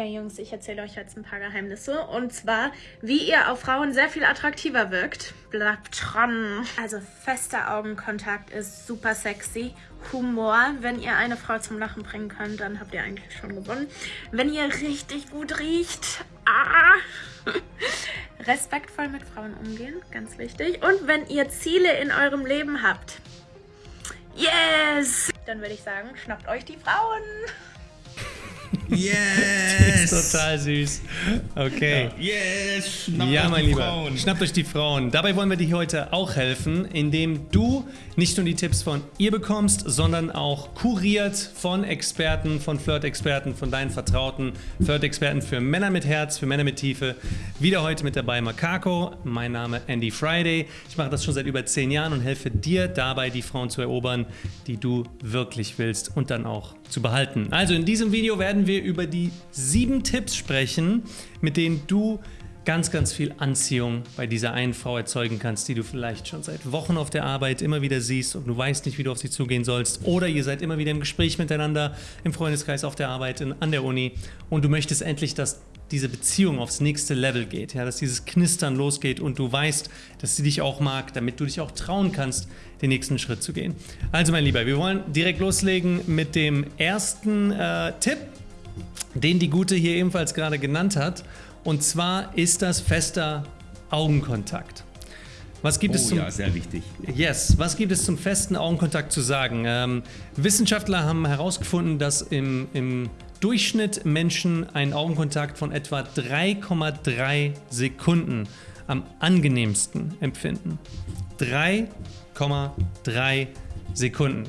Ja, Jungs, ich erzähle euch jetzt ein paar Geheimnisse. Und zwar, wie ihr auf Frauen sehr viel attraktiver wirkt. Bleibt dran. Also, fester Augenkontakt ist super sexy. Humor, wenn ihr eine Frau zum Lachen bringen könnt, dann habt ihr eigentlich schon gewonnen. Wenn ihr richtig gut riecht. Ah. Respektvoll mit Frauen umgehen, ganz wichtig. Und wenn ihr Ziele in eurem Leben habt. Yes! Dann würde ich sagen, schnappt euch die Frauen. Yes! ist total süß. Okay. Yes! Schnappt ja, mein Lieber, Frauen. schnappt euch die Frauen. Dabei wollen wir dir heute auch helfen, indem du nicht nur die Tipps von ihr bekommst, sondern auch kuriert von Experten, von Flirt-Experten, von deinen Vertrauten, Flirt-Experten für Männer mit Herz, für Männer mit Tiefe. Wieder heute mit dabei Makako, mein Name Andy Friday. Ich mache das schon seit über zehn Jahren und helfe dir dabei, die Frauen zu erobern, die du wirklich willst und dann auch zu behalten. Also in diesem Video werden wir über die sieben Tipps sprechen, mit denen du ganz, ganz viel Anziehung bei dieser einen Frau erzeugen kannst, die du vielleicht schon seit Wochen auf der Arbeit immer wieder siehst und du weißt nicht, wie du auf sie zugehen sollst. Oder ihr seid immer wieder im Gespräch miteinander, im Freundeskreis, auf der Arbeit, in, an der Uni und du möchtest endlich, dass diese Beziehung aufs nächste Level geht, ja, dass dieses Knistern losgeht und du weißt, dass sie dich auch mag, damit du dich auch trauen kannst, den nächsten Schritt zu gehen. Also mein Lieber, wir wollen direkt loslegen mit dem ersten äh, Tipp, den die Gute hier ebenfalls gerade genannt hat. Und zwar ist das fester Augenkontakt. Was gibt oh, es zum, ja, sehr wichtig. Yes, was gibt es zum festen Augenkontakt zu sagen? Ähm, Wissenschaftler haben herausgefunden, dass im, im Durchschnitt Menschen einen Augenkontakt von etwa 3,3 Sekunden am angenehmsten empfinden. 3,3 Sekunden.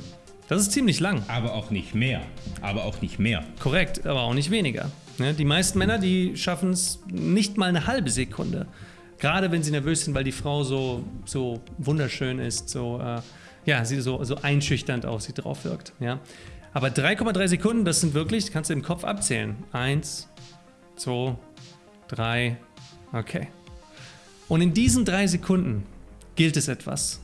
Das ist ziemlich lang. Aber auch nicht mehr. Aber auch nicht mehr. Korrekt, aber auch nicht weniger. Ne, die meisten Männer, die schaffen es nicht mal eine halbe Sekunde. Gerade wenn sie nervös sind, weil die Frau so, so wunderschön ist, so, äh, ja, sie so, so einschüchternd aussieht, drauf wirkt. Ja. Aber 3,3 Sekunden, das sind wirklich, kannst du im Kopf abzählen. Eins, zwei, drei, okay. Und in diesen drei Sekunden gilt es etwas.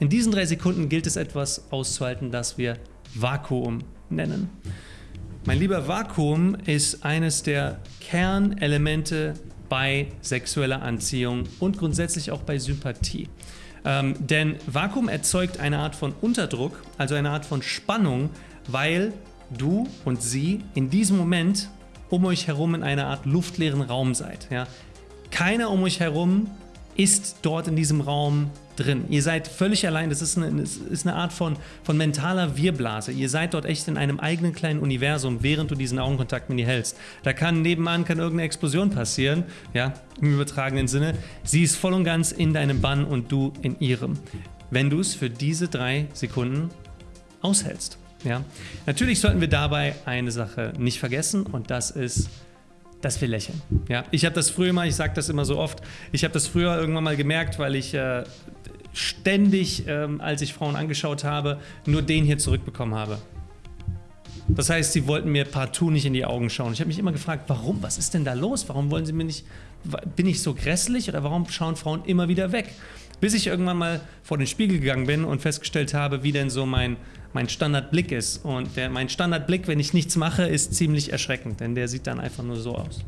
In diesen drei Sekunden gilt es etwas auszuhalten, das wir Vakuum nennen. Mein lieber Vakuum ist eines der Kernelemente bei sexueller Anziehung und grundsätzlich auch bei Sympathie. Ähm, denn Vakuum erzeugt eine Art von Unterdruck, also eine Art von Spannung, weil du und sie in diesem Moment um euch herum in einer Art luftleeren Raum seid. Ja? Keiner um euch herum ist dort in diesem Raum drin. Ihr seid völlig allein, das ist eine, das ist eine Art von, von mentaler Wirblase. Ihr seid dort echt in einem eigenen kleinen Universum, während du diesen Augenkontakt mit ihr hältst. Da kann nebenan kann irgendeine Explosion passieren, ja, im übertragenen Sinne. Sie ist voll und ganz in deinem Bann und du in ihrem. Wenn du es für diese drei Sekunden aushältst. Ja. Natürlich sollten wir dabei eine Sache nicht vergessen und das ist dass wir lächeln. Ja, ich habe das früher mal, ich sage das immer so oft, ich habe das früher irgendwann mal gemerkt, weil ich äh, ständig, ähm, als ich Frauen angeschaut habe, nur den hier zurückbekommen habe. Das heißt, sie wollten mir partout nicht in die Augen schauen. Ich habe mich immer gefragt, warum? Was ist denn da los? Warum wollen sie mir nicht, bin ich so grässlich oder warum schauen Frauen immer wieder weg? Bis ich irgendwann mal vor den Spiegel gegangen bin und festgestellt habe, wie denn so mein, mein Standardblick ist. Und der, mein Standardblick, wenn ich nichts mache, ist ziemlich erschreckend, denn der sieht dann einfach nur so aus.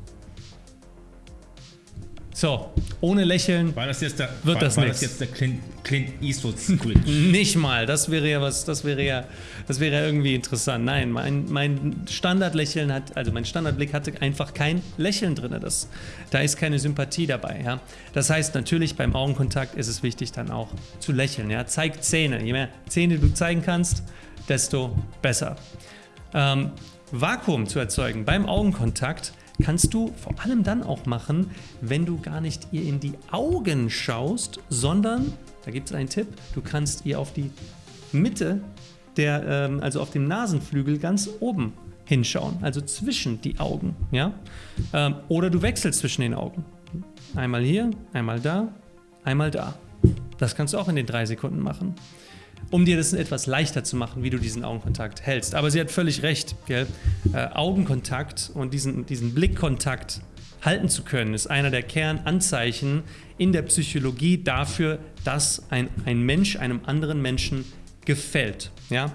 So, ohne Lächeln war das jetzt der, wird war, das war nichts. das jetzt der Clint, Clint Eastwood Squid? Nicht mal, das wäre ja was, das wäre ja, das wäre ja irgendwie interessant. Nein, mein, mein Standardlächeln hat, also mein Standardblick hatte einfach kein Lächeln drin. Das, da ist keine Sympathie dabei. Ja? Das heißt natürlich, beim Augenkontakt ist es wichtig dann auch zu lächeln. Ja? Zeig Zähne. Je mehr Zähne du zeigen kannst, desto besser. Ähm, Vakuum zu erzeugen beim Augenkontakt kannst du vor allem dann auch machen, wenn du gar nicht ihr in die Augen schaust, sondern, da gibt es einen Tipp, du kannst ihr auf die Mitte, der, ähm, also auf dem Nasenflügel ganz oben hinschauen, also zwischen die Augen. Ja? Ähm, oder du wechselst zwischen den Augen. Einmal hier, einmal da, einmal da. Das kannst du auch in den drei Sekunden machen um dir das etwas leichter zu machen, wie du diesen Augenkontakt hältst. Aber sie hat völlig recht, gell? Äh, Augenkontakt und diesen, diesen Blickkontakt halten zu können, ist einer der Kernanzeichen in der Psychologie dafür, dass ein, ein Mensch einem anderen Menschen gefällt. Ja?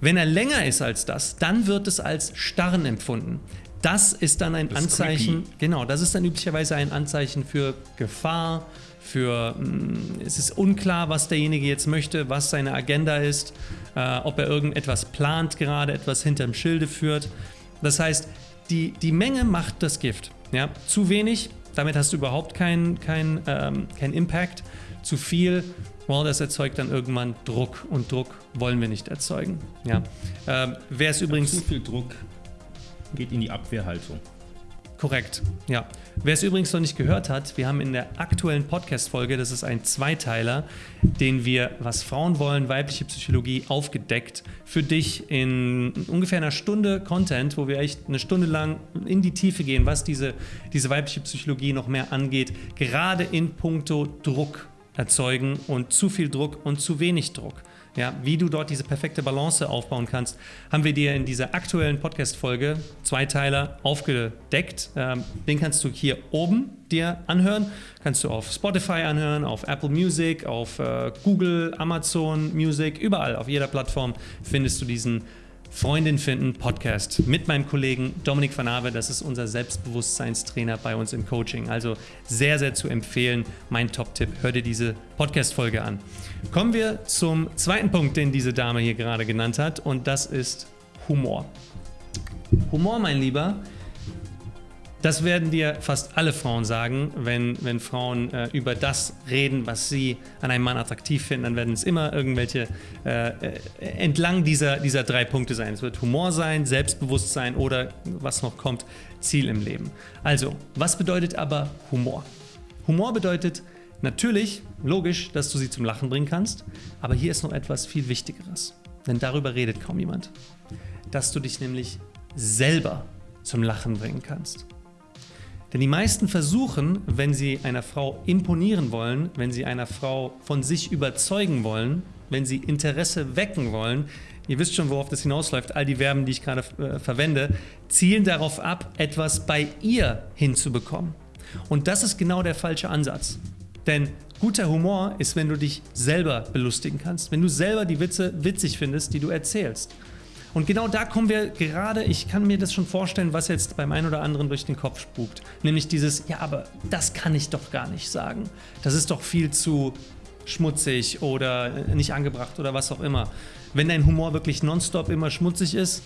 Wenn er länger ist als das, dann wird es als Starren empfunden. das ist dann ein Das Anzeichen, genau, das ist dann üblicherweise ein Anzeichen für Gefahr, für mh, es ist unklar, was derjenige jetzt möchte, was seine Agenda ist, äh, ob er irgendetwas plant gerade, etwas hinterm Schilde führt. Das heißt, die, die Menge macht das Gift. Ja? Zu wenig, damit hast du überhaupt keinen kein, ähm, kein Impact. Zu viel, well, das erzeugt dann irgendwann Druck und Druck wollen wir nicht erzeugen. Ja? Ähm, Wer es übrigens Zu viel Druck geht in die Abwehrhaltung. Korrekt, ja. Wer es übrigens noch nicht gehört hat, wir haben in der aktuellen Podcast-Folge, das ist ein Zweiteiler, den wir, was Frauen wollen, weibliche Psychologie, aufgedeckt. Für dich in ungefähr einer Stunde Content, wo wir echt eine Stunde lang in die Tiefe gehen, was diese, diese weibliche Psychologie noch mehr angeht, gerade in puncto Druck erzeugen und zu viel Druck und zu wenig Druck. Ja, wie du dort diese perfekte Balance aufbauen kannst, haben wir dir in dieser aktuellen Podcast-Folge, Zweiteiler, aufgedeckt. Ähm, den kannst du hier oben dir anhören. Kannst du auf Spotify anhören, auf Apple Music, auf äh, Google, Amazon Music, überall, auf jeder Plattform findest du diesen Freundin finden Podcast mit meinem Kollegen Dominik van Ave. Das ist unser Selbstbewusstseinstrainer bei uns im Coaching. Also sehr, sehr zu empfehlen. Mein Top-Tipp. Hör dir diese Podcast-Folge an. Kommen wir zum zweiten Punkt, den diese Dame hier gerade genannt hat. Und das ist Humor. Humor, mein Lieber, das werden dir fast alle Frauen sagen, wenn, wenn Frauen äh, über das reden, was sie an einem Mann attraktiv finden, dann werden es immer irgendwelche äh, äh, entlang dieser, dieser drei Punkte sein. Es wird Humor sein, Selbstbewusstsein oder was noch kommt, Ziel im Leben. Also, was bedeutet aber Humor? Humor bedeutet natürlich, logisch, dass du sie zum Lachen bringen kannst, aber hier ist noch etwas viel Wichtigeres, denn darüber redet kaum jemand. Dass du dich nämlich selber zum Lachen bringen kannst. Denn die meisten versuchen, wenn sie einer Frau imponieren wollen, wenn sie einer Frau von sich überzeugen wollen, wenn sie Interesse wecken wollen, ihr wisst schon, worauf das hinausläuft, all die Verben, die ich gerade äh, verwende, zielen darauf ab, etwas bei ihr hinzubekommen. Und das ist genau der falsche Ansatz. Denn guter Humor ist, wenn du dich selber belustigen kannst, wenn du selber die Witze witzig findest, die du erzählst. Und genau da kommen wir gerade, ich kann mir das schon vorstellen, was jetzt beim einen oder anderen durch den Kopf spukt. Nämlich dieses, ja, aber das kann ich doch gar nicht sagen. Das ist doch viel zu schmutzig oder nicht angebracht oder was auch immer. Wenn dein Humor wirklich nonstop immer schmutzig ist,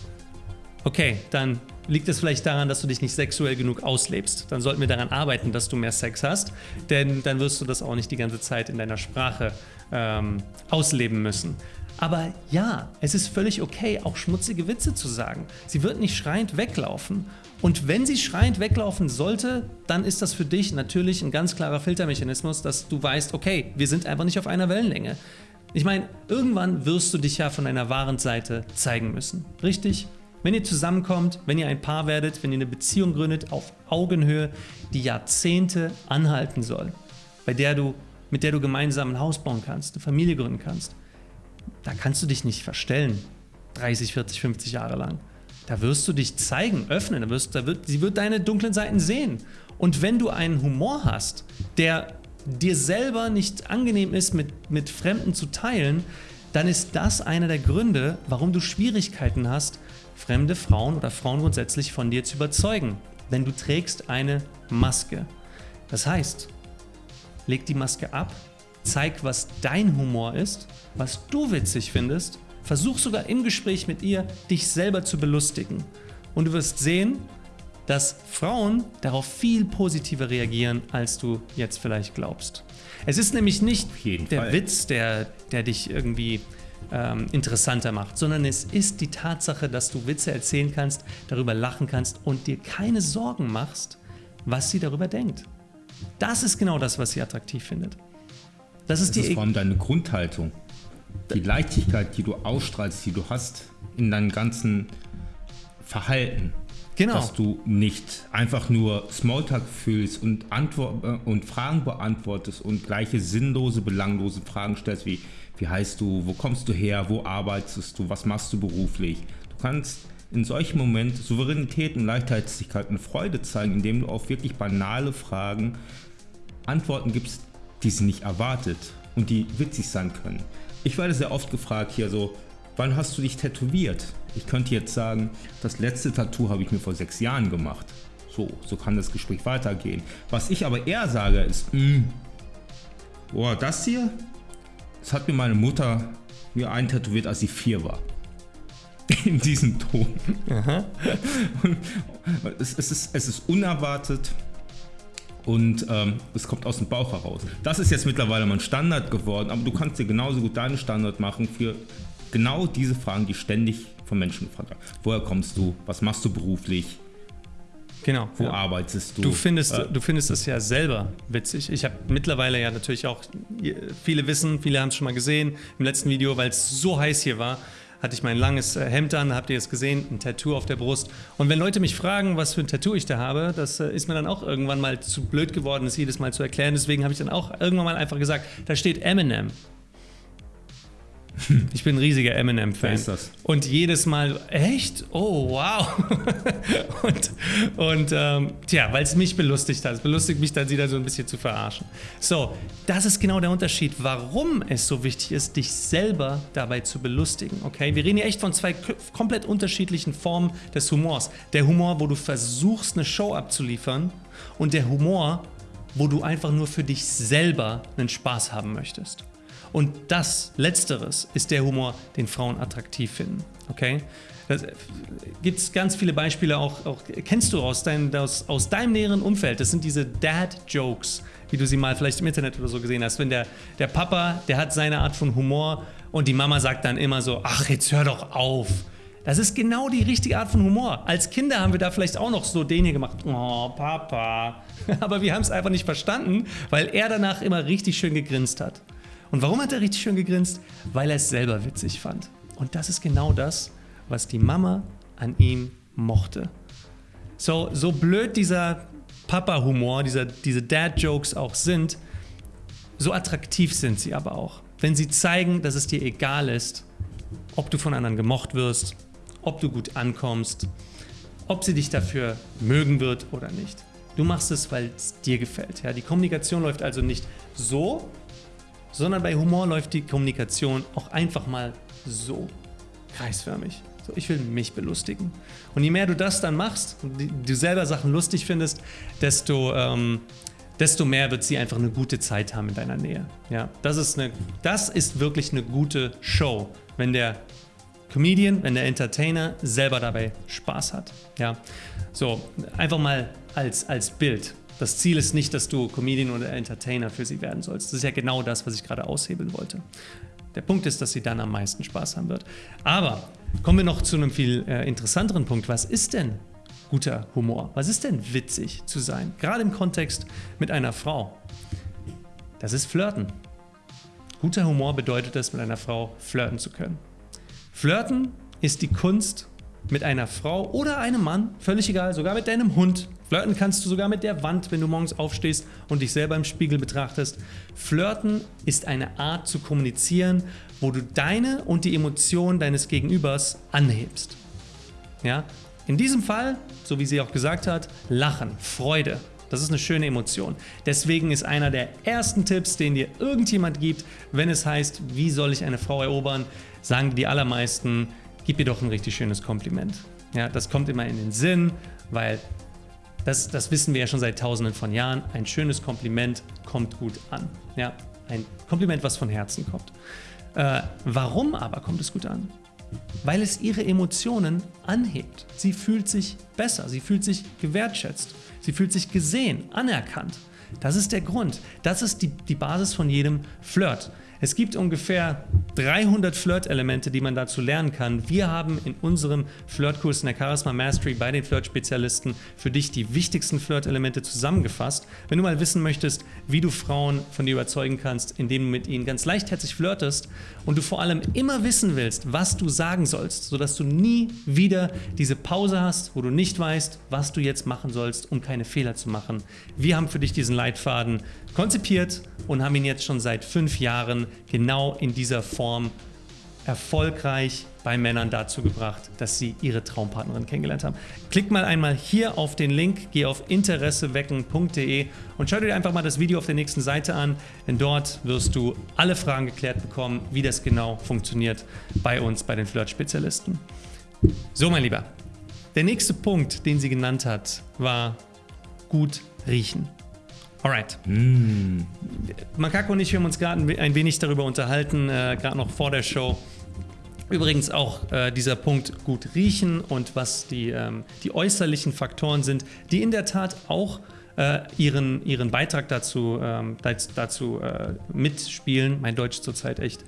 okay, dann liegt es vielleicht daran, dass du dich nicht sexuell genug auslebst. Dann sollten wir daran arbeiten, dass du mehr Sex hast, denn dann wirst du das auch nicht die ganze Zeit in deiner Sprache ähm, ausleben müssen. Aber ja, es ist völlig okay, auch schmutzige Witze zu sagen. Sie wird nicht schreiend weglaufen. Und wenn sie schreiend weglaufen sollte, dann ist das für dich natürlich ein ganz klarer Filtermechanismus, dass du weißt, okay, wir sind einfach nicht auf einer Wellenlänge. Ich meine, irgendwann wirst du dich ja von deiner wahren Seite zeigen müssen. Richtig? Wenn ihr zusammenkommt, wenn ihr ein Paar werdet, wenn ihr eine Beziehung gründet auf Augenhöhe, die Jahrzehnte anhalten soll, bei der du, mit der du gemeinsam ein Haus bauen kannst, eine Familie gründen kannst, da kannst du dich nicht verstellen. 30, 40, 50 Jahre lang. Da wirst du dich zeigen, öffnen. Da wirst, da wird, sie wird deine dunklen Seiten sehen. Und wenn du einen Humor hast, der dir selber nicht angenehm ist, mit, mit Fremden zu teilen, dann ist das einer der Gründe, warum du Schwierigkeiten hast, fremde Frauen oder Frauen grundsätzlich von dir zu überzeugen. Denn du trägst eine Maske. Das heißt, leg die Maske ab, zeig, was dein Humor ist, was du witzig findest, versuch sogar im Gespräch mit ihr, dich selber zu belustigen. Und du wirst sehen, dass Frauen darauf viel positiver reagieren, als du jetzt vielleicht glaubst. Es ist nämlich nicht der Fall. Witz, der, der dich irgendwie ähm, interessanter macht, sondern es ist die Tatsache, dass du Witze erzählen kannst, darüber lachen kannst und dir keine Sorgen machst, was sie darüber denkt. Das ist genau das, was sie attraktiv findet. Das ist Das ist vor allem deine Grundhaltung. Die Leichtigkeit, die du ausstrahlst, die du hast in deinem ganzen Verhalten. Genau. Dass du nicht einfach nur Smalltalk fühlst und, Antwort, äh, und Fragen beantwortest und gleiche sinnlose, belanglose Fragen stellst wie, wie heißt du, wo kommst du her, wo arbeitest du, was machst du beruflich. Du kannst in solchen Momenten Souveränität und Leichtherzigkeit und Freude zeigen, indem du auf wirklich banale Fragen Antworten gibst, die sie nicht erwartet und die witzig sein können. Ich werde sehr oft gefragt hier so, wann hast du dich tätowiert? Ich könnte jetzt sagen, das letzte Tattoo habe ich mir vor sechs Jahren gemacht. So, so kann das Gespräch weitergehen. Was ich aber eher sage ist, mh, hm, boah, das hier, das hat mir meine Mutter mir eintätowiert, als sie vier war. In diesem Ton. Es, es, ist, es ist unerwartet und ähm, es kommt aus dem Bauch heraus. Das ist jetzt mittlerweile mein Standard geworden, aber du kannst dir genauso gut deinen Standard machen für genau diese Fragen, die ständig von Menschen gefragt werden. Woher kommst du? Was machst du beruflich? Genau. Wo ja. arbeitest du? Du findest, äh, du findest es ja selber witzig. Ich habe mittlerweile ja natürlich auch, viele wissen, viele haben es schon mal gesehen im letzten Video, weil es so heiß hier war, hatte ich mein langes äh, Hemd an, habt ihr es gesehen, ein Tattoo auf der Brust. Und wenn Leute mich fragen, was für ein Tattoo ich da habe, das äh, ist mir dann auch irgendwann mal zu blöd geworden, das jedes Mal zu erklären. Deswegen habe ich dann auch irgendwann mal einfach gesagt, da steht Eminem. Ich bin ein riesiger Eminem-Fan. ist das? Und jedes Mal, echt? Oh, wow. und und ähm, tja, weil es mich belustigt hat. Es belustigt mich dann, sie da so ein bisschen zu verarschen. So, das ist genau der Unterschied, warum es so wichtig ist, dich selber dabei zu belustigen. Okay? Wir reden hier echt von zwei komplett unterschiedlichen Formen des Humors. Der Humor, wo du versuchst, eine Show abzuliefern, und der Humor, wo du einfach nur für dich selber einen Spaß haben möchtest. Und das Letzteres ist der Humor, den Frauen attraktiv finden. Okay? Da gibt es ganz viele Beispiele, auch, auch kennst du aus, dein, aus, aus deinem näheren Umfeld. Das sind diese Dad-Jokes, wie du sie mal vielleicht im Internet oder so gesehen hast. Wenn der, der Papa, der hat seine Art von Humor und die Mama sagt dann immer so, ach, jetzt hör doch auf. Das ist genau die richtige Art von Humor. Als Kinder haben wir da vielleicht auch noch so den hier gemacht. Oh, Papa. Aber wir haben es einfach nicht verstanden, weil er danach immer richtig schön gegrinst hat. Und warum hat er richtig schön gegrinst? Weil er es selber witzig fand. Und das ist genau das, was die Mama an ihm mochte. So, so blöd dieser Papa-Humor, diese Dad-Jokes auch sind, so attraktiv sind sie aber auch. Wenn sie zeigen, dass es dir egal ist, ob du von anderen gemocht wirst, ob du gut ankommst, ob sie dich dafür mögen wird oder nicht. Du machst es, weil es dir gefällt. Ja? Die Kommunikation läuft also nicht so, sondern bei Humor läuft die Kommunikation auch einfach mal so kreisförmig. So, ich will mich belustigen. Und je mehr du das dann machst du selber Sachen lustig findest, desto, ähm, desto mehr wird sie einfach eine gute Zeit haben in deiner Nähe. Ja, das ist, eine, das ist wirklich eine gute Show, wenn der Comedian, wenn der Entertainer selber dabei Spaß hat. Ja, so einfach mal als, als Bild. Das Ziel ist nicht, dass du Comedian oder Entertainer für sie werden sollst. Das ist ja genau das, was ich gerade aushebeln wollte. Der Punkt ist, dass sie dann am meisten Spaß haben wird. Aber kommen wir noch zu einem viel äh, interessanteren Punkt. Was ist denn guter Humor? Was ist denn witzig zu sein? Gerade im Kontext mit einer Frau. Das ist Flirten. Guter Humor bedeutet es, mit einer Frau flirten zu können. Flirten ist die Kunst, mit einer Frau oder einem Mann, völlig egal, sogar mit deinem Hund. Flirten kannst du sogar mit der Wand, wenn du morgens aufstehst und dich selber im Spiegel betrachtest. Flirten ist eine Art zu kommunizieren, wo du deine und die Emotionen deines Gegenübers anhebst. Ja? In diesem Fall, so wie sie auch gesagt hat, Lachen, Freude. Das ist eine schöne Emotion. Deswegen ist einer der ersten Tipps, den dir irgendjemand gibt, wenn es heißt, wie soll ich eine Frau erobern, sagen die allermeisten, gib ihr doch ein richtig schönes Kompliment. Ja, das kommt immer in den Sinn, weil das, das wissen wir ja schon seit tausenden von Jahren. Ein schönes Kompliment kommt gut an. Ja, ein Kompliment, was von Herzen kommt. Äh, warum aber kommt es gut an? Weil es ihre Emotionen anhebt. Sie fühlt sich besser, sie fühlt sich gewertschätzt, sie fühlt sich gesehen, anerkannt. Das ist der Grund. Das ist die, die Basis von jedem Flirt. Es gibt ungefähr 300 Flirt-Elemente, die man dazu lernen kann. Wir haben in unserem Flirtkurs in der Charisma Mastery bei den Flirt-Spezialisten für dich die wichtigsten Flirt-Elemente zusammengefasst. Wenn du mal wissen möchtest, wie du Frauen von dir überzeugen kannst, indem du mit ihnen ganz leichtherzig flirtest und du vor allem immer wissen willst, was du sagen sollst, sodass du nie wieder diese Pause hast, wo du nicht weißt, was du jetzt machen sollst, um keine Fehler zu machen. Wir haben für dich diesen Leitfaden konzipiert und haben ihn jetzt schon seit fünf Jahren genau in dieser Form erfolgreich bei Männern dazu gebracht, dass sie ihre Traumpartnerin kennengelernt haben. Klick mal einmal hier auf den Link, geh auf interessewecken.de und schau dir einfach mal das Video auf der nächsten Seite an, denn dort wirst du alle Fragen geklärt bekommen, wie das genau funktioniert bei uns, bei den Flirt-Spezialisten. So, mein Lieber. Der nächste Punkt, den sie genannt hat, war gut riechen. Alright. Mm. Makako und ich haben uns gerade ein wenig darüber unterhalten, äh, gerade noch vor der Show. Übrigens auch äh, dieser Punkt gut riechen und was die, ähm, die äußerlichen Faktoren sind, die in der Tat auch äh, ihren, ihren Beitrag dazu, ähm, dazu äh, mitspielen. Mein Deutsch zurzeit echt,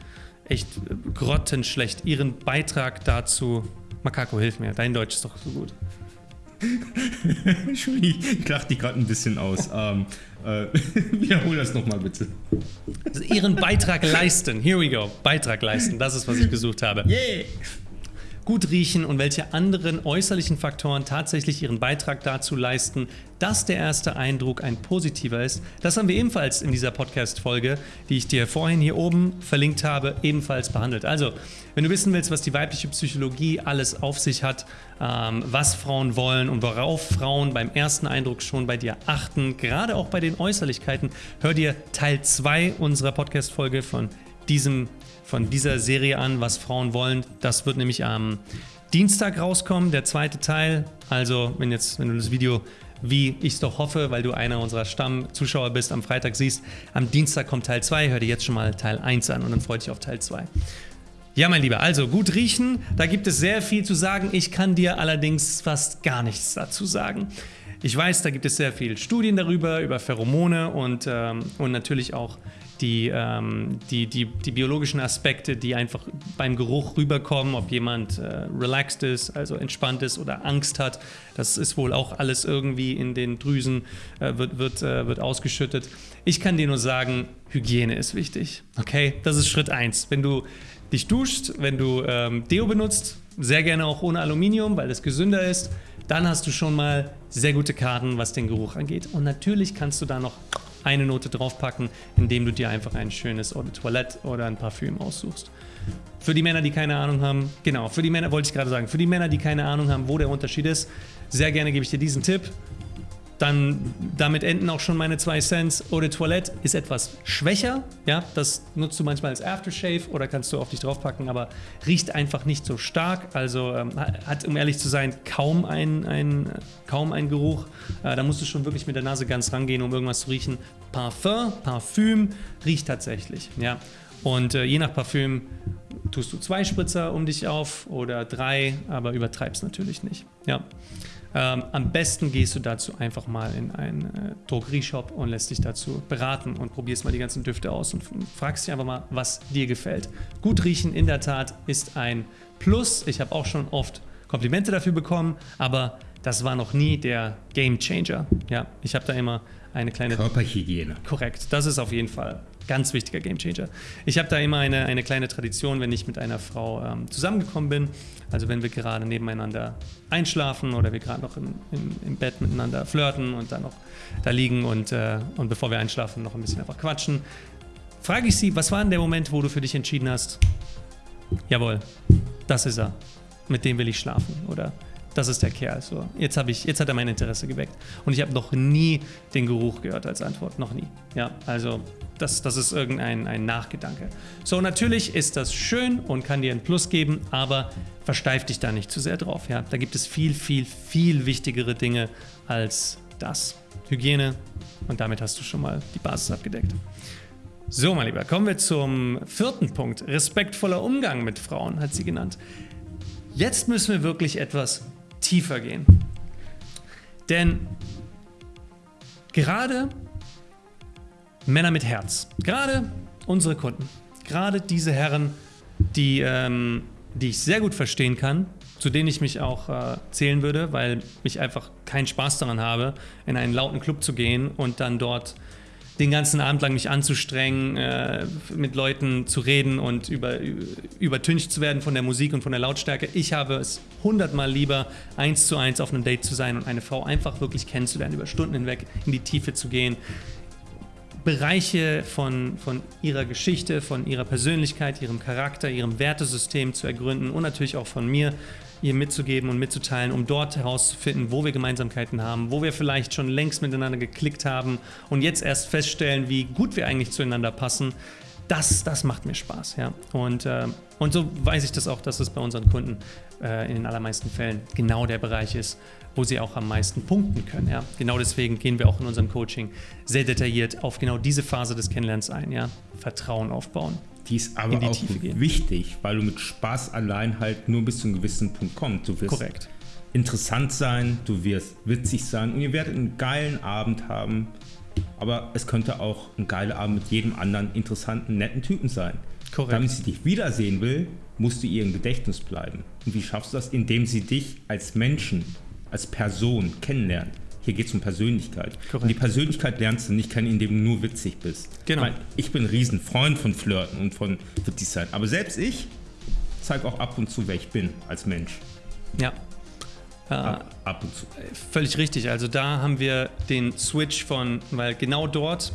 echt grottenschlecht. Ihren Beitrag dazu. Makako, hilf mir, dein Deutsch ist doch so gut. Entschuldigung, ich lache dich gerade ein bisschen aus. ähm, äh, wiederhol das nochmal bitte. Also ihren Beitrag leisten. Here we go. Beitrag leisten. Das ist, was ich gesucht habe. Yeah gut riechen und welche anderen äußerlichen Faktoren tatsächlich ihren Beitrag dazu leisten, dass der erste Eindruck ein positiver ist. Das haben wir ebenfalls in dieser Podcast-Folge, die ich dir vorhin hier oben verlinkt habe, ebenfalls behandelt. Also, wenn du wissen willst, was die weibliche Psychologie alles auf sich hat, ähm, was Frauen wollen und worauf Frauen beim ersten Eindruck schon bei dir achten, gerade auch bei den Äußerlichkeiten, hör dir Teil 2 unserer Podcast-Folge von diesem von dieser Serie an, was Frauen wollen. Das wird nämlich am Dienstag rauskommen, der zweite Teil. Also, wenn jetzt, wenn du das Video, wie ich es doch hoffe, weil du einer unserer Stammzuschauer bist, am Freitag siehst, am Dienstag kommt Teil 2, hör dir jetzt schon mal Teil 1 an und dann freut dich auf Teil 2. Ja, mein Lieber, also gut riechen, da gibt es sehr viel zu sagen. Ich kann dir allerdings fast gar nichts dazu sagen. Ich weiß, da gibt es sehr viele Studien darüber, über Pheromone und, ähm, und natürlich auch die, ähm, die, die, die biologischen Aspekte, die einfach beim Geruch rüberkommen, ob jemand äh, relaxed ist, also entspannt ist oder Angst hat. Das ist wohl auch alles irgendwie in den Drüsen, äh, wird, wird, äh, wird ausgeschüttet. Ich kann dir nur sagen, Hygiene ist wichtig. Okay, das ist Schritt 1. Wenn du dich duscht, wenn du ähm, Deo benutzt, sehr gerne auch ohne Aluminium, weil das gesünder ist, dann hast du schon mal sehr gute Karten, was den Geruch angeht. Und natürlich kannst du da noch eine Note draufpacken, indem du dir einfach ein schönes Eau de Toilette oder ein Parfüm aussuchst. Für die Männer, die keine Ahnung haben, genau, für die Männer wollte ich gerade sagen, für die Männer, die keine Ahnung haben, wo der Unterschied ist, sehr gerne gebe ich dir diesen Tipp. Dann damit enden auch schon meine zwei Cents. Eau de Toilette ist etwas schwächer. Ja, das nutzt du manchmal als Aftershave oder kannst du auf dich draufpacken, aber riecht einfach nicht so stark. Also ähm, hat, um ehrlich zu sein, kaum einen ein, kaum ein Geruch. Äh, da musst du schon wirklich mit der Nase ganz rangehen, um irgendwas zu riechen. Parfum, Parfüm riecht tatsächlich. Ja. Und äh, je nach Parfüm tust du zwei Spritzer um dich auf oder drei, aber übertreibst natürlich nicht. Ja. Ähm, am besten gehst du dazu einfach mal in einen äh, Drogerieshop und lässt dich dazu beraten und probierst mal die ganzen Düfte aus und fragst dich einfach mal, was dir gefällt. Gut riechen in der Tat ist ein Plus. Ich habe auch schon oft Komplimente dafür bekommen, aber das war noch nie der Game Changer. Ja, ich habe da immer eine kleine Körperhygiene. Korrekt, das ist auf jeden Fall ganz wichtiger Gamechanger. Ich habe da immer eine, eine kleine Tradition, wenn ich mit einer Frau ähm, zusammengekommen bin. Also wenn wir gerade nebeneinander einschlafen oder wir gerade noch im, im, im, Bett miteinander flirten und dann noch da liegen und, äh, und bevor wir einschlafen noch ein bisschen einfach quatschen, frage ich sie, was war denn der Moment, wo du für dich entschieden hast, jawohl, das ist er, mit dem will ich schlafen oder das ist der Kerl. So, jetzt, ich, jetzt hat er mein Interesse geweckt. Und ich habe noch nie den Geruch gehört als Antwort. Noch nie. Ja, also das, das ist irgendein ein Nachgedanke. So, natürlich ist das schön und kann dir ein Plus geben, aber versteif dich da nicht zu sehr drauf. Ja? Da gibt es viel, viel, viel wichtigere Dinge als das. Hygiene und damit hast du schon mal die Basis abgedeckt. So, mein Lieber, kommen wir zum vierten Punkt. Respektvoller Umgang mit Frauen, hat sie genannt. Jetzt müssen wir wirklich etwas tiefer gehen. Denn gerade Männer mit Herz, gerade unsere Kunden, gerade diese Herren, die, ähm, die ich sehr gut verstehen kann, zu denen ich mich auch äh, zählen würde, weil ich einfach keinen Spaß daran habe, in einen lauten Club zu gehen und dann dort den ganzen Abend lang mich anzustrengen, äh, mit Leuten zu reden und über, übertüncht zu werden von der Musik und von der Lautstärke. Ich habe es hundertmal lieber, eins zu eins auf einem Date zu sein und eine Frau einfach wirklich kennenzulernen, über Stunden hinweg in die Tiefe zu gehen. Bereiche von, von ihrer Geschichte, von ihrer Persönlichkeit, ihrem Charakter, ihrem Wertesystem zu ergründen und natürlich auch von mir ihr mitzugeben und mitzuteilen, um dort herauszufinden, wo wir Gemeinsamkeiten haben, wo wir vielleicht schon längst miteinander geklickt haben und jetzt erst feststellen, wie gut wir eigentlich zueinander passen. das, das macht mir Spaß. Ja? Und, äh, und so weiß ich das auch, dass es bei unseren Kunden äh, in den allermeisten Fällen genau der Bereich ist, wo sie auch am meisten punkten können. Ja? Genau deswegen gehen wir auch in unserem Coaching sehr detailliert auf genau diese Phase des Kennenlernens ein. Ja? Vertrauen aufbauen. Die ist aber die auch wichtig, weil du mit Spaß allein halt nur bis zu einem gewissen Punkt kommst. Du wirst Korrekt. interessant sein, du wirst witzig sein und ihr werdet einen geilen Abend haben. Aber es könnte auch ein geiler Abend mit jedem anderen interessanten, netten Typen sein. Korrekt. Damit sie dich wiedersehen will, musst du ihr im Gedächtnis bleiben. Und wie schaffst du das? Indem sie dich als Menschen, als Person kennenlernt. Hier geht es um Persönlichkeit. Korrekt. Und die Persönlichkeit lernst du nicht kennen, indem du nur witzig bist. Genau. Ich, meine, ich bin ein Riesenfreund von Flirten und von witzig sein. Aber selbst ich zeige auch ab und zu, wer ich bin als Mensch. Ja. Ab, ab und zu. Völlig richtig. Also da haben wir den Switch von, weil genau dort,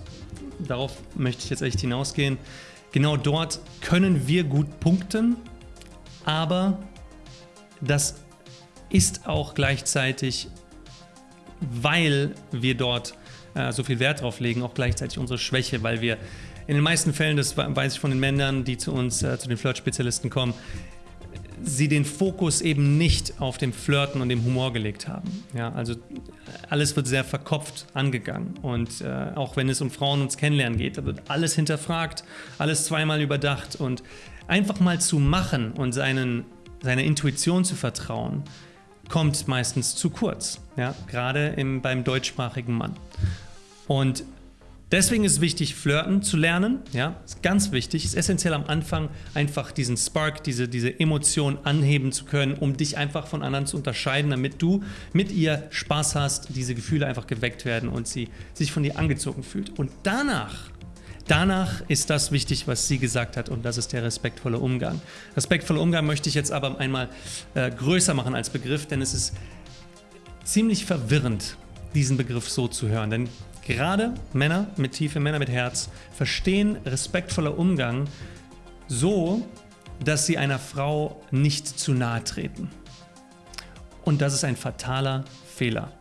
darauf möchte ich jetzt echt hinausgehen, genau dort können wir gut punkten, aber das ist auch gleichzeitig, weil wir dort äh, so viel Wert drauf legen, auch gleichzeitig unsere Schwäche, weil wir in den meisten Fällen, das weiß ich von den Männern, die zu uns, äh, zu den Flirt-Spezialisten kommen, sie den Fokus eben nicht auf dem Flirten und dem Humor gelegt haben. Ja, also alles wird sehr verkopft angegangen und äh, auch wenn es um Frauen und Kennenlernen geht, da wird alles hinterfragt, alles zweimal überdacht und einfach mal zu machen und seinen, seiner Intuition zu vertrauen, kommt meistens zu kurz, ja, gerade im, beim deutschsprachigen Mann. Und Deswegen ist es wichtig, flirten zu lernen. Ja, ist ganz wichtig. Ist essentiell am Anfang einfach diesen Spark, diese, diese Emotion anheben zu können, um dich einfach von anderen zu unterscheiden, damit du mit ihr Spaß hast, diese Gefühle einfach geweckt werden und sie sich von dir angezogen fühlt. Und danach, danach ist das wichtig, was sie gesagt hat, und das ist der respektvolle Umgang. Respektvoller Umgang möchte ich jetzt aber einmal äh, größer machen als Begriff, denn es ist ziemlich verwirrend, diesen Begriff so zu hören. Denn Gerade Männer mit Tiefe, Männer mit Herz verstehen respektvoller Umgang so, dass sie einer Frau nicht zu nahe treten. Und das ist ein fataler Fehler.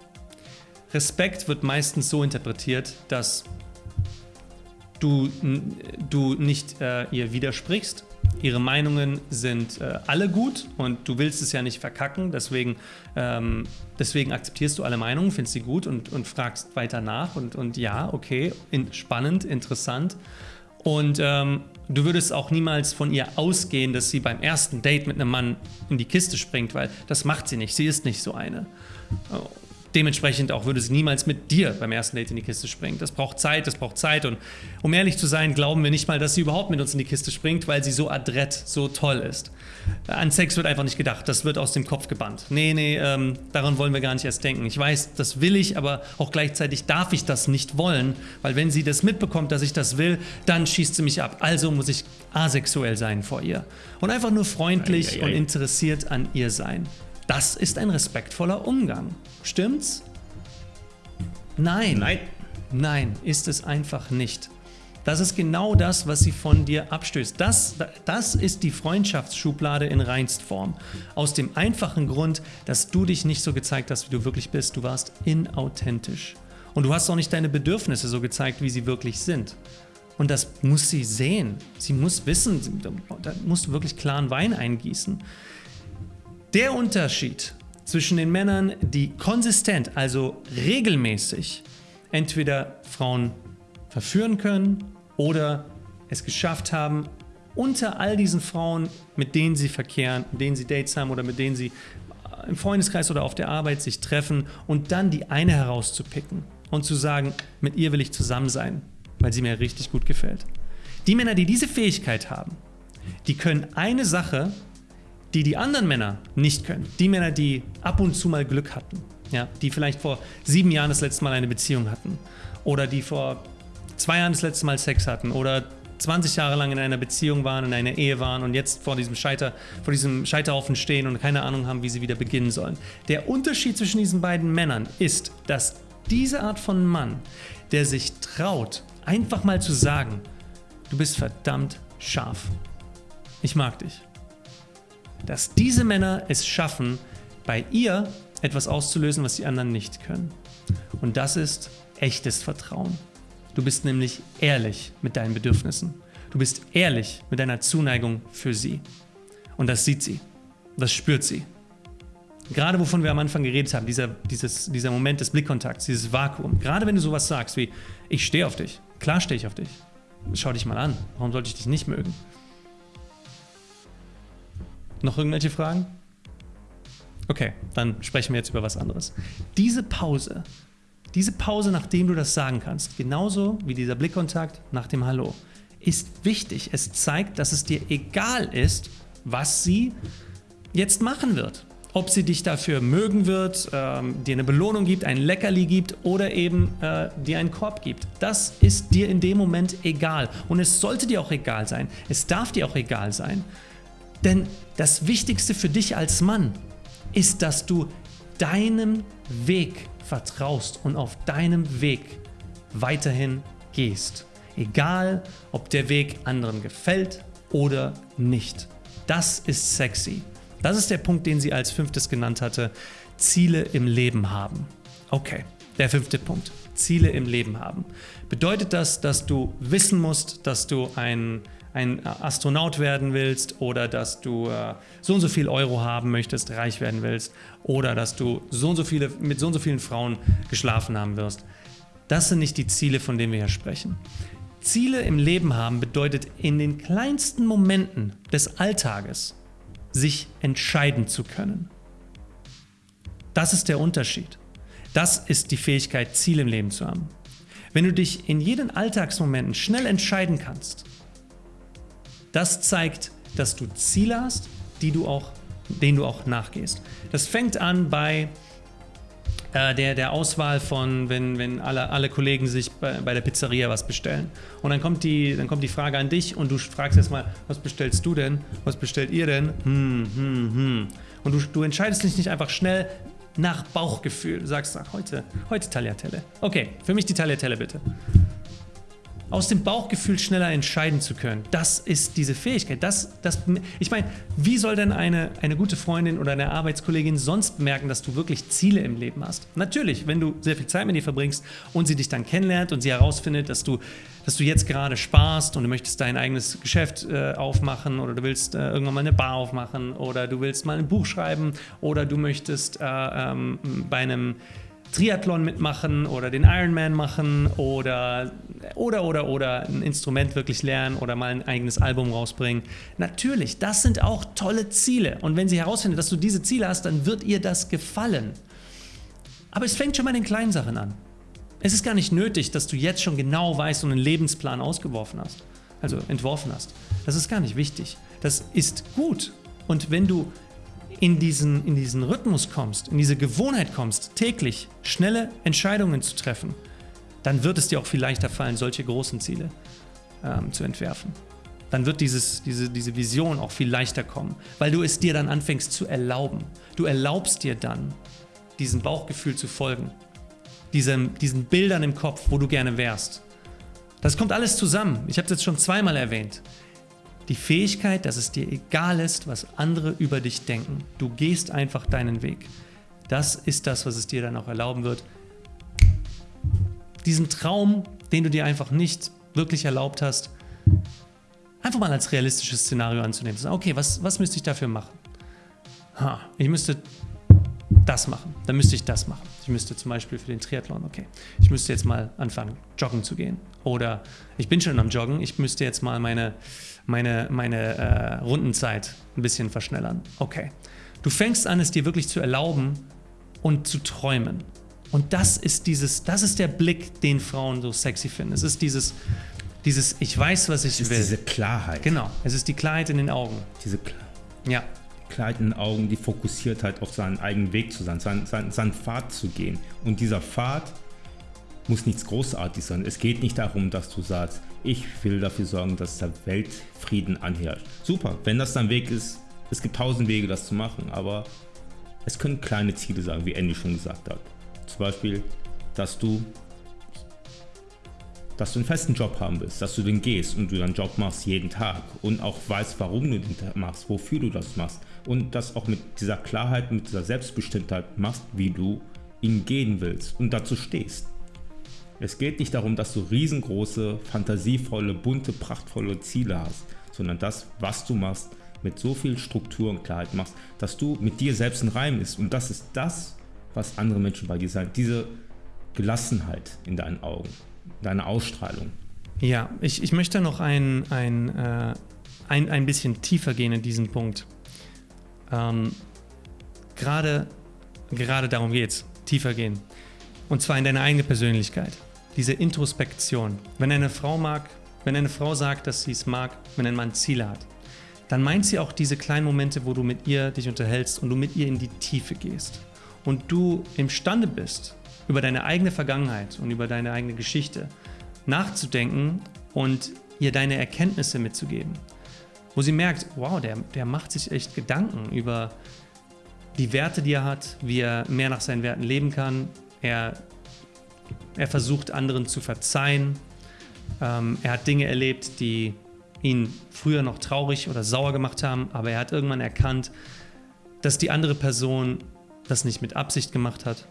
Respekt wird meistens so interpretiert, dass du, du nicht äh, ihr widersprichst, ihre Meinungen sind äh, alle gut und du willst es ja nicht verkacken, deswegen, ähm, deswegen akzeptierst du alle Meinungen, findest sie gut und, und fragst weiter nach und, und ja, okay, in, spannend, interessant. Und ähm, du würdest auch niemals von ihr ausgehen, dass sie beim ersten Date mit einem Mann in die Kiste springt, weil das macht sie nicht, sie ist nicht so eine. Dementsprechend auch würde sie niemals mit dir beim ersten Date in die Kiste springen. Das braucht Zeit, das braucht Zeit. Und um ehrlich zu sein, glauben wir nicht mal, dass sie überhaupt mit uns in die Kiste springt, weil sie so adrett, so toll ist. An Sex wird einfach nicht gedacht. Das wird aus dem Kopf gebannt. Nee, nee, ähm, daran wollen wir gar nicht erst denken. Ich weiß, das will ich, aber auch gleichzeitig darf ich das nicht wollen, weil wenn sie das mitbekommt, dass ich das will, dann schießt sie mich ab. Also muss ich asexuell sein vor ihr. Und einfach nur freundlich ei, ei, ei. und interessiert an ihr sein. Das ist ein respektvoller Umgang. Stimmt's? Nein. Nein. Nein, ist es einfach nicht. Das ist genau das, was sie von dir abstößt. Das, das ist die Freundschaftsschublade in Reinstform. Aus dem einfachen Grund, dass du dich nicht so gezeigt hast, wie du wirklich bist. Du warst inauthentisch. Und du hast auch nicht deine Bedürfnisse so gezeigt, wie sie wirklich sind. Und das muss sie sehen. Sie muss wissen, da musst du wirklich klaren Wein eingießen. Der Unterschied zwischen den Männern, die konsistent, also regelmäßig, entweder Frauen verführen können oder es geschafft haben, unter all diesen Frauen, mit denen sie verkehren, mit denen sie Dates haben oder mit denen sie im Freundeskreis oder auf der Arbeit sich treffen und dann die eine herauszupicken und zu sagen, mit ihr will ich zusammen sein, weil sie mir richtig gut gefällt. Die Männer, die diese Fähigkeit haben, die können eine Sache die die anderen Männer nicht können. Die Männer, die ab und zu mal Glück hatten. Ja, die vielleicht vor sieben Jahren das letzte Mal eine Beziehung hatten. Oder die vor zwei Jahren das letzte Mal Sex hatten. Oder 20 Jahre lang in einer Beziehung waren, in einer Ehe waren und jetzt vor diesem, Scheiter, vor diesem Scheiterhaufen stehen und keine Ahnung haben, wie sie wieder beginnen sollen. Der Unterschied zwischen diesen beiden Männern ist, dass diese Art von Mann, der sich traut, einfach mal zu sagen, du bist verdammt scharf. Ich mag dich dass diese Männer es schaffen, bei ihr etwas auszulösen, was die anderen nicht können. Und das ist echtes Vertrauen. Du bist nämlich ehrlich mit deinen Bedürfnissen. Du bist ehrlich mit deiner Zuneigung für sie. Und das sieht sie. Das spürt sie. Gerade wovon wir am Anfang geredet haben, dieser, dieses, dieser Moment des Blickkontakts, dieses Vakuum. Gerade wenn du sowas sagst wie, ich stehe auf dich. Klar stehe ich auf dich. Schau dich mal an. Warum sollte ich dich nicht mögen? Noch irgendwelche Fragen? Okay, dann sprechen wir jetzt über was anderes. Diese Pause, diese Pause, nachdem du das sagen kannst, genauso wie dieser Blickkontakt nach dem Hallo, ist wichtig. Es zeigt, dass es dir egal ist, was sie jetzt machen wird. Ob sie dich dafür mögen wird, ähm, dir eine Belohnung gibt, ein Leckerli gibt oder eben äh, dir einen Korb gibt. Das ist dir in dem Moment egal. Und es sollte dir auch egal sein. Es darf dir auch egal sein. Denn das Wichtigste für dich als Mann ist, dass du deinem Weg vertraust und auf deinem Weg weiterhin gehst. Egal, ob der Weg anderen gefällt oder nicht. Das ist sexy. Das ist der Punkt, den sie als fünftes genannt hatte. Ziele im Leben haben. Okay, der fünfte Punkt. Ziele im Leben haben. Bedeutet das, dass du wissen musst, dass du ein, ein Astronaut werden willst oder dass du äh, so und so viel Euro haben möchtest, reich werden willst oder dass du so und so viele, mit so und so vielen Frauen geschlafen haben wirst. Das sind nicht die Ziele, von denen wir hier sprechen. Ziele im Leben haben bedeutet in den kleinsten Momenten des Alltages sich entscheiden zu können. Das ist der Unterschied. Das ist die Fähigkeit, Ziele im Leben zu haben. Wenn du dich in jeden Alltagsmomenten schnell entscheiden kannst, das zeigt, dass du Ziele hast, die du auch, denen du auch nachgehst. Das fängt an bei äh, der, der Auswahl von, wenn, wenn alle, alle Kollegen sich bei, bei der Pizzeria was bestellen. Und dann kommt, die, dann kommt die Frage an dich und du fragst erstmal, was bestellst du denn? Was bestellt ihr denn? Hm, hm, hm. Und du, du entscheidest dich nicht einfach schnell nach Bauchgefühl. Du sagst, ach, heute, heute Tagliatelle. Okay, für mich die Tagliatelle bitte aus dem Bauchgefühl schneller entscheiden zu können. Das ist diese Fähigkeit. Das, das, ich meine, wie soll denn eine, eine gute Freundin oder eine Arbeitskollegin sonst merken, dass du wirklich Ziele im Leben hast? Natürlich, wenn du sehr viel Zeit mit ihr verbringst und sie dich dann kennenlernt und sie herausfindet, dass du, dass du jetzt gerade sparst und du möchtest dein eigenes Geschäft äh, aufmachen oder du willst äh, irgendwann mal eine Bar aufmachen oder du willst mal ein Buch schreiben oder du möchtest äh, ähm, bei einem Triathlon mitmachen oder den Ironman machen oder, oder, oder, oder ein Instrument wirklich lernen oder mal ein eigenes Album rausbringen. Natürlich, das sind auch tolle Ziele. Und wenn sie herausfindet, dass du diese Ziele hast, dann wird ihr das gefallen. Aber es fängt schon mal in den kleinen Sachen an. Es ist gar nicht nötig, dass du jetzt schon genau weißt und einen Lebensplan ausgeworfen hast, also entworfen hast. Das ist gar nicht wichtig. Das ist gut. Und wenn du in diesen, in diesen Rhythmus kommst, in diese Gewohnheit kommst, täglich schnelle Entscheidungen zu treffen, dann wird es dir auch viel leichter fallen, solche großen Ziele ähm, zu entwerfen. Dann wird dieses, diese, diese Vision auch viel leichter kommen, weil du es dir dann anfängst zu erlauben. Du erlaubst dir dann, diesem Bauchgefühl zu folgen, diesem, diesen Bildern im Kopf, wo du gerne wärst. Das kommt alles zusammen. Ich habe es jetzt schon zweimal erwähnt. Die Fähigkeit, dass es dir egal ist, was andere über dich denken. Du gehst einfach deinen Weg. Das ist das, was es dir dann auch erlauben wird, diesen Traum, den du dir einfach nicht wirklich erlaubt hast, einfach mal als realistisches Szenario anzunehmen. Okay, was, was müsste ich dafür machen? Ha, ich müsste das machen, dann müsste ich das machen. Ich müsste zum Beispiel für den Triathlon, okay, ich müsste jetzt mal anfangen, joggen zu gehen. Oder ich bin schon am Joggen, ich müsste jetzt mal meine, meine, meine äh, Rundenzeit ein bisschen verschnellern. Okay. Du fängst an, es dir wirklich zu erlauben und zu träumen. Und das ist dieses, das ist der Blick, den Frauen so sexy finden. Es ist dieses, dieses, ich weiß, was ich es ist will. Diese Klarheit. Genau. Es ist die Klarheit in den Augen. Diese Klarheit. Ja. Den Augen, die Fokussiertheit auf seinen eigenen Weg zu sein, seinen, seinen, seinen Pfad zu gehen. Und dieser Pfad muss nichts Großartiges sein. Es geht nicht darum, dass du sagst, ich will dafür sorgen, dass der Weltfrieden anherrscht. Super, wenn das dein Weg ist, es gibt tausend Wege, das zu machen, aber es können kleine Ziele sein, wie Andy schon gesagt hat. Zum Beispiel, dass du dass du einen festen Job haben willst, dass du den gehst und du deinen Job machst jeden Tag und auch weißt, warum du den machst, wofür du das machst und das auch mit dieser Klarheit, mit dieser Selbstbestimmtheit machst, wie du ihn gehen willst und dazu stehst. Es geht nicht darum, dass du riesengroße, fantasievolle, bunte, prachtvolle Ziele hast, sondern das, was du machst, mit so viel Struktur und Klarheit machst, dass du mit dir selbst in Reim ist. Und das ist das, was andere Menschen bei dir sagen. Diese Gelassenheit in deinen Augen, deine Ausstrahlung. Ja, ich, ich möchte noch ein, ein, äh, ein, ein bisschen tiefer gehen in diesen Punkt. Ähm, gerade, gerade darum geht es, tiefer gehen. Und zwar in deine eigene Persönlichkeit. Diese Introspektion. Wenn eine Frau mag, wenn eine Frau sagt, dass sie es mag, wenn ein Mann Ziele hat, dann meint sie auch diese kleinen Momente, wo du mit ihr dich unterhältst und du mit ihr in die Tiefe gehst. Und du imstande bist, über deine eigene Vergangenheit und über deine eigene Geschichte nachzudenken und ihr deine Erkenntnisse mitzugeben. Wo sie merkt, wow, der, der macht sich echt Gedanken über die Werte, die er hat, wie er mehr nach seinen Werten leben kann. Er, er versucht anderen zu verzeihen. Ähm, er hat Dinge erlebt, die ihn früher noch traurig oder sauer gemacht haben, aber er hat irgendwann erkannt, dass die andere Person das nicht mit Absicht gemacht hat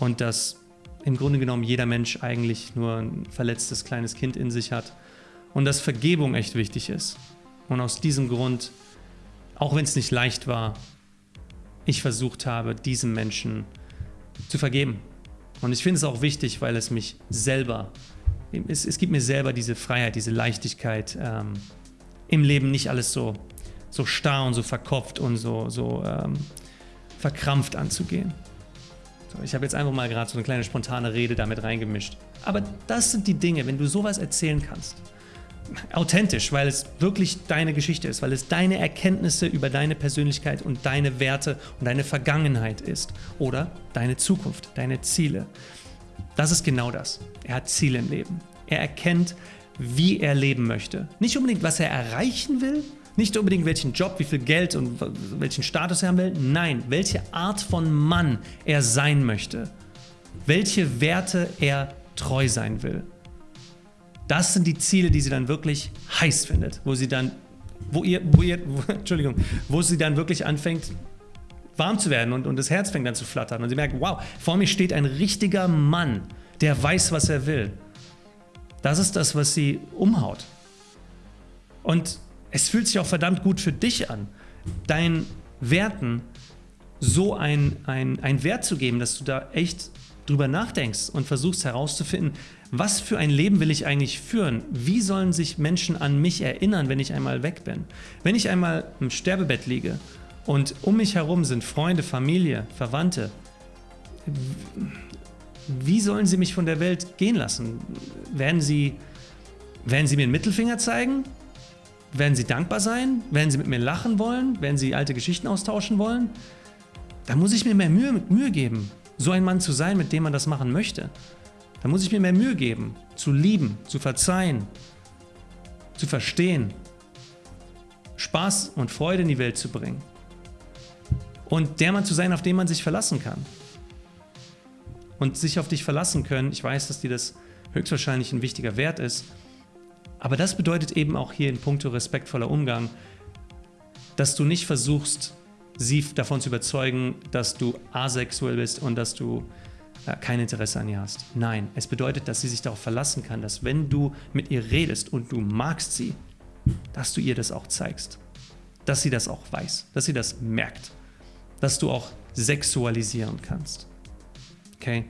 und dass im Grunde genommen jeder Mensch eigentlich nur ein verletztes kleines Kind in sich hat und dass Vergebung echt wichtig ist. Und aus diesem Grund, auch wenn es nicht leicht war, ich versucht habe, diesem Menschen zu vergeben. Und ich finde es auch wichtig, weil es mich selber, es, es gibt mir selber diese Freiheit, diese Leichtigkeit, ähm, im Leben nicht alles so, so starr und so verkopft und so, so ähm, verkrampft anzugehen. So, ich habe jetzt einfach mal gerade so eine kleine spontane Rede damit reingemischt. Aber das sind die Dinge, wenn du sowas erzählen kannst, authentisch, weil es wirklich deine Geschichte ist, weil es deine Erkenntnisse über deine Persönlichkeit und deine Werte und deine Vergangenheit ist oder deine Zukunft, deine Ziele. Das ist genau das. Er hat Ziele im Leben. Er erkennt, wie er leben möchte. Nicht unbedingt, was er erreichen will, nicht unbedingt welchen Job, wie viel Geld und welchen Status er haben will. Nein, welche Art von Mann er sein möchte. Welche Werte er treu sein will. Das sind die Ziele, die sie dann wirklich heiß findet, wo sie dann, wo ihr, wo ihr, wo, Entschuldigung, wo sie dann wirklich anfängt, warm zu werden und, und das Herz fängt dann zu flattern und sie merkt, wow, vor mir steht ein richtiger Mann, der weiß, was er will. Das ist das, was sie umhaut. Und es fühlt sich auch verdammt gut für dich an, deinen Werten so ein, ein, ein Wert zu geben, dass du da echt drüber nachdenkst und versuchst herauszufinden, was für ein Leben will ich eigentlich führen? Wie sollen sich Menschen an mich erinnern, wenn ich einmal weg bin? Wenn ich einmal im Sterbebett liege und um mich herum sind Freunde, Familie, Verwandte, wie sollen sie mich von der Welt gehen lassen? Werden sie, werden sie mir einen Mittelfinger zeigen? Werden sie dankbar sein? Werden sie mit mir lachen wollen? Werden sie alte Geschichten austauschen wollen? Da muss ich mir mehr Mühe, Mühe geben, so ein Mann zu sein, mit dem man das machen möchte. Da muss ich mir mehr Mühe geben, zu lieben, zu verzeihen, zu verstehen, Spaß und Freude in die Welt zu bringen. Und der Mann zu sein, auf den man sich verlassen kann. Und sich auf dich verlassen können, ich weiß, dass dir das höchstwahrscheinlich ein wichtiger Wert ist, aber das bedeutet eben auch hier in puncto respektvoller Umgang, dass du nicht versuchst, sie davon zu überzeugen, dass du asexuell bist und dass du äh, kein Interesse an ihr hast. Nein, es bedeutet, dass sie sich darauf verlassen kann, dass wenn du mit ihr redest und du magst sie, dass du ihr das auch zeigst. Dass sie das auch weiß, dass sie das merkt. Dass du auch sexualisieren kannst. Okay?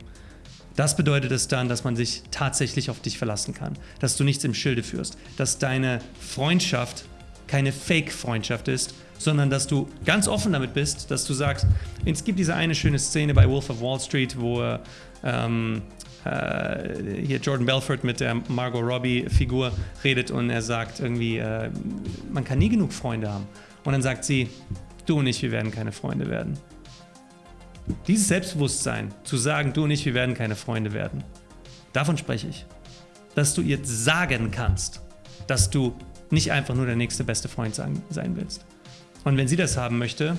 Das bedeutet es dann, dass man sich tatsächlich auf dich verlassen kann, dass du nichts im Schilde führst, dass deine Freundschaft keine Fake-Freundschaft ist, sondern dass du ganz offen damit bist, dass du sagst, es gibt diese eine schöne Szene bei Wolf of Wall Street, wo ähm, äh, hier Jordan Belfort mit der Margot Robbie-Figur redet und er sagt irgendwie, äh, man kann nie genug Freunde haben. Und dann sagt sie, du und ich, wir werden keine Freunde werden. Dieses Selbstbewusstsein, zu sagen, du und ich, wir werden keine Freunde werden, davon spreche ich. Dass du ihr sagen kannst, dass du nicht einfach nur der nächste beste Freund sein, sein willst. Und wenn sie das haben möchte,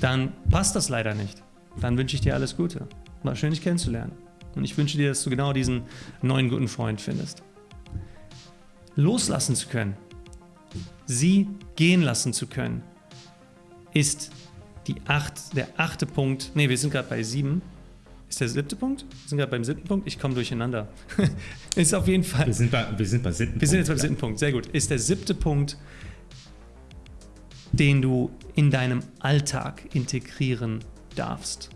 dann passt das leider nicht. Dann wünsche ich dir alles Gute. War schön, dich kennenzulernen. Und ich wünsche dir, dass du genau diesen neuen guten Freund findest. Loslassen zu können, sie gehen lassen zu können, ist die acht, der achte Punkt. Ne, wir sind gerade bei sieben. Ist der siebte Punkt? Wir sind gerade beim siebten Punkt. Ich komme durcheinander. ist auf jeden Fall. Wir sind bei, wir sind bei siebten Wir sind jetzt beim Punkt, siebten Punkt. Sehr gut. Ist der siebte Punkt, den du in deinem Alltag integrieren darfst.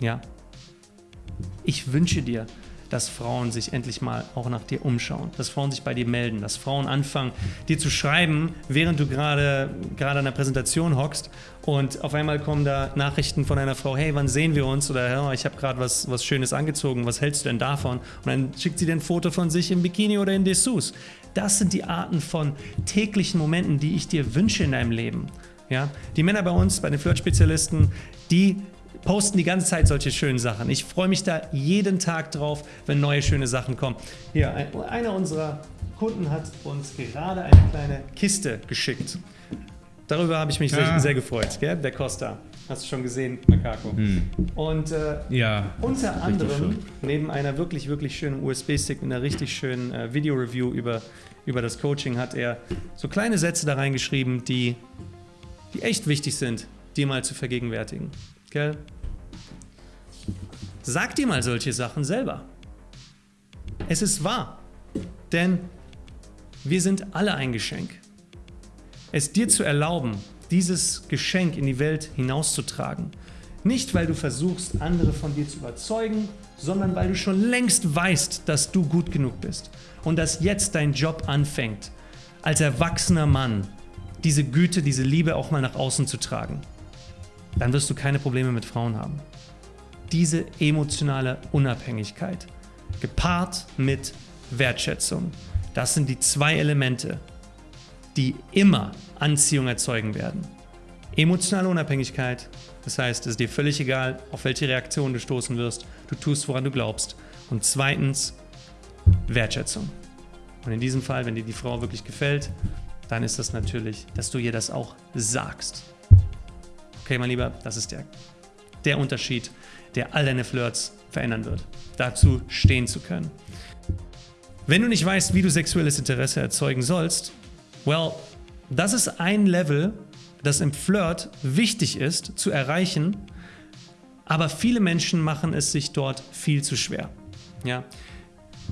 Ja. Ich wünsche dir, dass Frauen sich endlich mal auch nach dir umschauen, dass Frauen sich bei dir melden, dass Frauen anfangen, dir zu schreiben, während du gerade gerade an der Präsentation hockst und auf einmal kommen da Nachrichten von einer Frau, hey, wann sehen wir uns? Oder ja, ich habe gerade was, was Schönes angezogen, was hältst du denn davon? Und dann schickt sie dir ein Foto von sich im Bikini oder in Dessous. Das sind die Arten von täglichen Momenten, die ich dir wünsche in deinem Leben. Ja? Die Männer bei uns, bei den Flirt-Spezialisten, die posten die ganze Zeit solche schönen Sachen. Ich freue mich da jeden Tag drauf, wenn neue schöne Sachen kommen. Hier, ein, einer unserer Kunden hat uns gerade eine kleine Kiste geschickt. Darüber habe ich mich sehr, Ah. sehr gefreut, gell? der Costa. Hast du schon gesehen, Makako. Und äh, Ja. unter anderem, neben einer wirklich, wirklich schönen USB-Stick und einer richtig schönen äh, Video-Review über, über das Coaching, hat er so kleine Sätze da reingeschrieben, die, die echt wichtig sind, dir mal zu vergegenwärtigen. Gell? Sag dir mal solche Sachen selber. Es ist wahr, denn wir sind alle ein Geschenk. Es dir zu erlauben, dieses Geschenk in die Welt hinauszutragen, nicht weil du versuchst, andere von dir zu überzeugen, sondern weil du schon längst weißt, dass du gut genug bist und dass jetzt dein Job anfängt, als erwachsener Mann diese Güte, diese Liebe auch mal nach außen zu tragen. Dann wirst du keine Probleme mit Frauen haben. Diese emotionale Unabhängigkeit, gepaart mit Wertschätzung, das sind die zwei Elemente, die immer Anziehung erzeugen werden. Emotionale Unabhängigkeit, das heißt, es ist dir völlig egal, auf welche Reaktion du stoßen wirst, du tust, woran du glaubst. Und zweitens, Wertschätzung. Und in diesem Fall, wenn dir die Frau wirklich gefällt, dann ist das natürlich, dass du ihr das auch sagst. Okay, mein Lieber, das ist der, der Unterschied, der all deine Flirts verändern wird. Dazu stehen zu können. Wenn du nicht weißt, wie du sexuelles Interesse erzeugen sollst, well, das ist ein Level, das im Flirt wichtig ist zu erreichen, aber viele Menschen machen es sich dort viel zu schwer. Ja?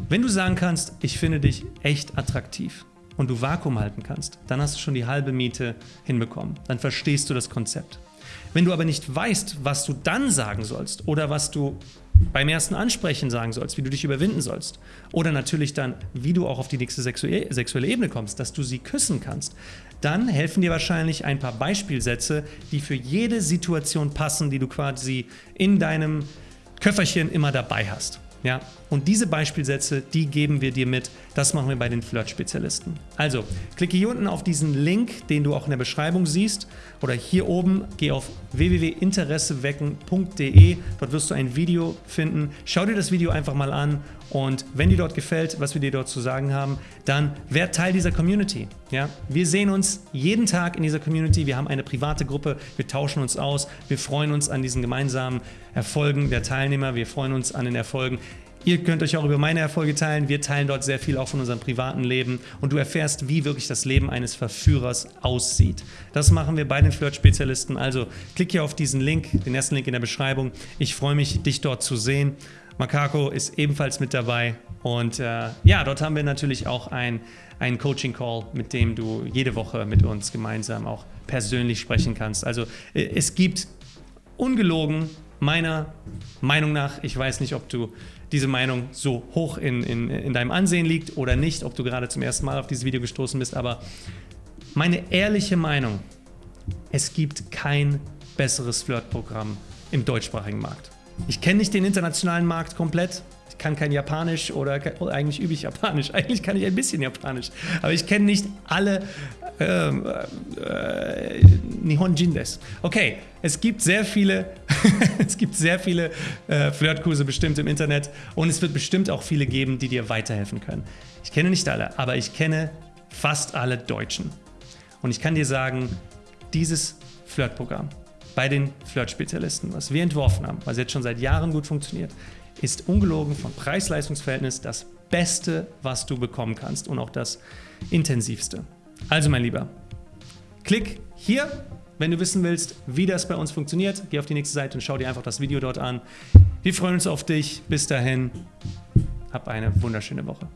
Wenn du sagen kannst, ich finde dich echt attraktiv und du Vakuum halten kannst, dann hast du schon die halbe Miete hinbekommen. Dann verstehst du das Konzept. Wenn du aber nicht weißt, was du dann sagen sollst oder was du beim ersten Ansprechen sagen sollst, wie du dich überwinden sollst oder natürlich dann, wie du auch auf die nächste sexue sexuelle Ebene kommst, dass du sie küssen kannst, dann helfen dir wahrscheinlich ein paar Beispielsätze, die für jede Situation passen, die du quasi in deinem Köfferchen immer dabei hast. Ja, und diese Beispielsätze, die geben wir dir mit. Das machen wir bei den Flirt-Spezialisten. Also, klicke hier unten auf diesen Link, den du auch in der Beschreibung siehst, oder hier oben, geh auf www.interessewecken.de. Dort wirst du ein Video finden. Schau dir das Video einfach mal an und wenn dir dort gefällt, was wir dir dort zu sagen haben, dann werd Teil dieser Community. Ja? Wir sehen uns jeden Tag in dieser Community. Wir haben eine private Gruppe. Wir tauschen uns aus. Wir freuen uns an diesen gemeinsamen Erfolgen der Teilnehmer. Wir freuen uns an den Erfolgen. Ihr könnt euch auch über meine Erfolge teilen. Wir teilen dort sehr viel auch von unserem privaten Leben und du erfährst, wie wirklich das Leben eines Verführers aussieht. Das machen wir bei den Flirt-Spezialisten. Also klick hier auf diesen Link, den ersten Link in der Beschreibung. Ich freue mich, dich dort zu sehen. Makako ist ebenfalls mit dabei und äh, ja, dort haben wir natürlich auch ein, einen Coaching-Call, mit dem du jede Woche mit uns gemeinsam auch persönlich sprechen kannst. Also äh, es gibt ungelogen meiner Meinung nach, ich weiß nicht, ob du diese Meinung so hoch in, in, in deinem Ansehen liegt oder nicht, ob du gerade zum ersten Mal auf dieses Video gestoßen bist, aber meine ehrliche Meinung, es gibt kein besseres Flirtprogramm im deutschsprachigen Markt. Ich kenne nicht den internationalen Markt komplett. Ich kann kein Japanisch oder, ke- oder eigentlich übe ich Japanisch. Eigentlich kann ich ein bisschen Japanisch. Aber ich kenne nicht alle ähm, äh, Nihonjin des. Okay, es gibt sehr viele, es gibt sehr viele äh, Flirtkurse bestimmt im Internet und es wird bestimmt auch viele geben, die dir weiterhelfen können. Ich kenne nicht alle, aber ich kenne fast alle Deutschen. Und ich kann dir sagen, dieses Flirtprogramm bei den Flirt-Spezialisten, was wir entworfen haben, was jetzt schon seit Jahren gut funktioniert, ist ungelogen vom Preis-Leistungs-Verhältnis das Beste, was du bekommen kannst und auch das intensivste. Also mein Lieber, klick hier, wenn du wissen willst, wie das bei uns funktioniert. Geh auf die nächste Seite und schau dir einfach das Video dort an. Wir freuen uns auf dich. Bis dahin, hab eine wunderschöne Woche.